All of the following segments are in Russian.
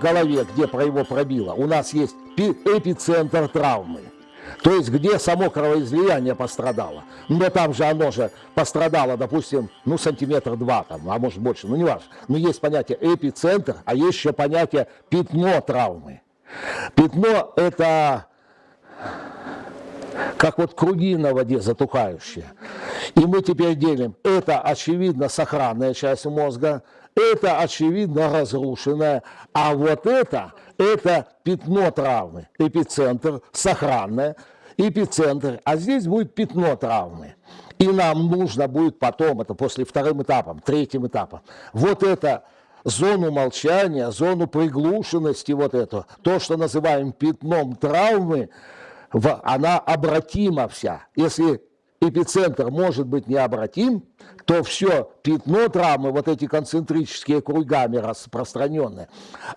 голове, где про его пробило, у нас есть эпицентр травмы. То есть, где само кровоизлияние пострадало. Но там же оно же пострадало, допустим, ну, сантиметр два, там, а может больше, ну, не важно. Но есть понятие эпицентр, а есть еще понятие пятно травмы. Пятно – это как вот круги на воде затухающие. И мы теперь делим, это очевидно сохранная часть мозга, это очевидно разрушенная, а вот это, это пятно травмы, эпицентр, сохранное, эпицентр, а здесь будет пятно травмы. И нам нужно будет потом, это после вторым этапом, третьим этапом, вот это зону молчания, зону приглушенности, вот это, то, что называем пятном травмы, она обратима вся. Если эпицентр может быть необратим, то все пятно травмы, вот эти концентрические кругами распространенные,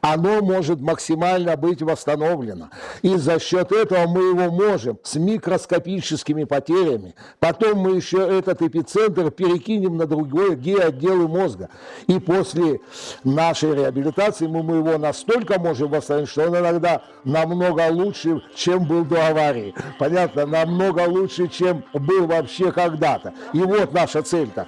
оно может максимально быть восстановлено. И за счет этого мы его можем с микроскопическими потерями. Потом мы еще этот эпицентр перекинем на другой отделы мозга. И после нашей реабилитации мы, мы его настолько можем восстановить, что он иногда намного лучше, чем был до аварии. Понятно? Намного лучше, чем был вообще когда-то. И вот наша цель-то